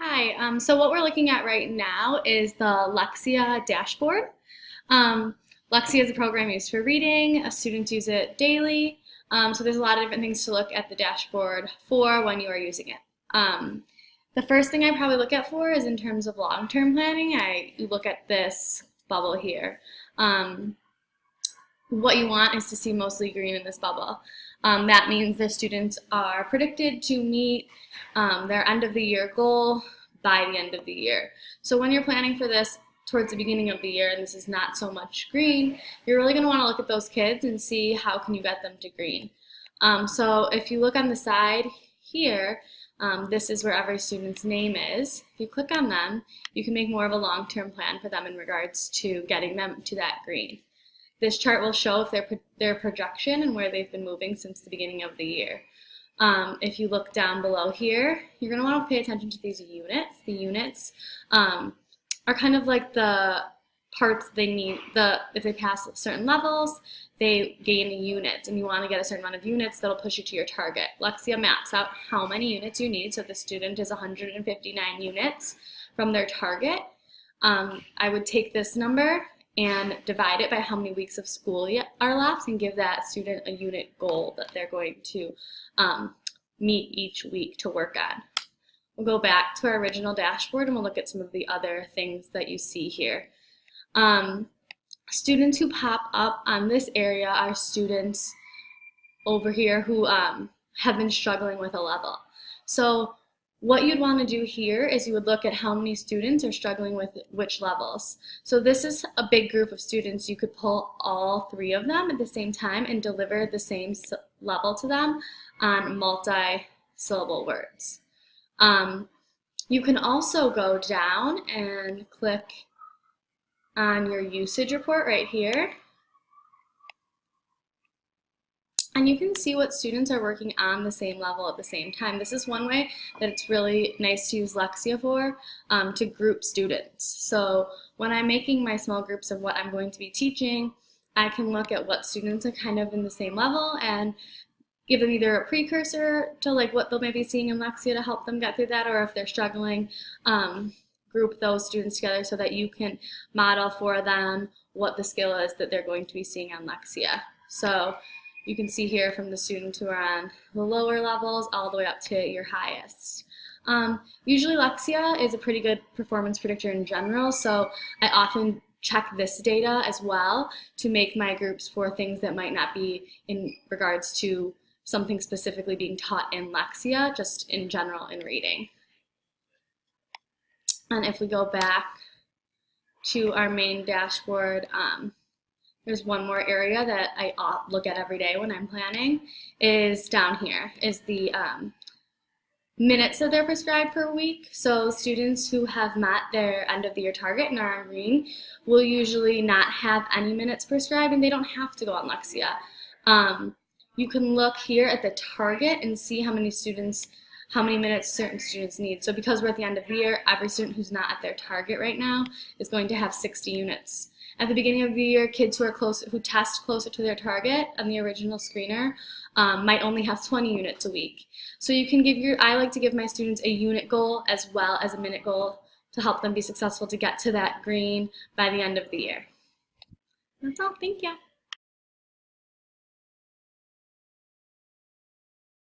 Hi, um, so what we're looking at right now is the Lexia dashboard. Um, Lexia is a program used for reading. Students use it daily. Um, so there's a lot of different things to look at the dashboard for when you are using it. Um, the first thing I probably look at for is in terms of long-term planning. I look at this bubble here. Um, what you want is to see mostly green in this bubble. Um, that means the students are predicted to meet um, their end of the year goal by the end of the year. So when you're planning for this towards the beginning of the year and this is not so much green, you're really going to want to look at those kids and see how can you get them to green. Um, so if you look on the side here, um, this is where every student's name is. If you click on them, you can make more of a long-term plan for them in regards to getting them to that green. This chart will show if their, their projection and where they've been moving since the beginning of the year. Um, if you look down below here, you're going to want to pay attention to these units. The units um, are kind of like the parts they need, the if they pass certain levels, they gain a unit, and you want to get a certain amount of units that'll push you to your target. Lexia maps out how many units you need, so the student is 159 units from their target. Um, I would take this number and divide it by how many weeks of school are left and give that student a unit goal that they're going to um, meet each week to work on. We'll go back to our original dashboard and we'll look at some of the other things that you see here. Um, students who pop up on this area are students over here who um, have been struggling with a level. So what you'd want to do here is you would look at how many students are struggling with which levels. So this is a big group of students. You could pull all three of them at the same time and deliver the same level to them on multi-syllable words. Um, you can also go down and click on your usage report right here and you can see what students are working on the same level at the same time. This is one way that it's really nice to use Lexia for, um, to group students. So when I'm making my small groups of what I'm going to be teaching, I can look at what students are kind of in the same level and give them either a precursor to like what they'll maybe seeing in Lexia to help them get through that, or if they're struggling, um, group those students together so that you can model for them what the skill is that they're going to be seeing on Lexia. So you can see here from the students who are on the lower levels all the way up to your highest. Um, usually Lexia is a pretty good performance predictor in general, so I often check this data as well to make my groups for things that might not be in regards to something specifically being taught in Lexia, just in general in reading. And if we go back to our main dashboard, um, there's one more area that I look at every day when I'm planning is down here is the um, minutes that they're prescribed per week. So students who have met their end of the year target and are on green will usually not have any minutes prescribed and they don't have to go on Lexia. Um, you can look here at the target and see how many students how many minutes certain students need. So because we're at the end of the year, every student who's not at their target right now is going to have 60 units. At the beginning of the year, kids who are close, who test closer to their target on the original screener um, might only have 20 units a week. So you can give your, I like to give my students a unit goal as well as a minute goal to help them be successful to get to that green by the end of the year. That's all, thank you.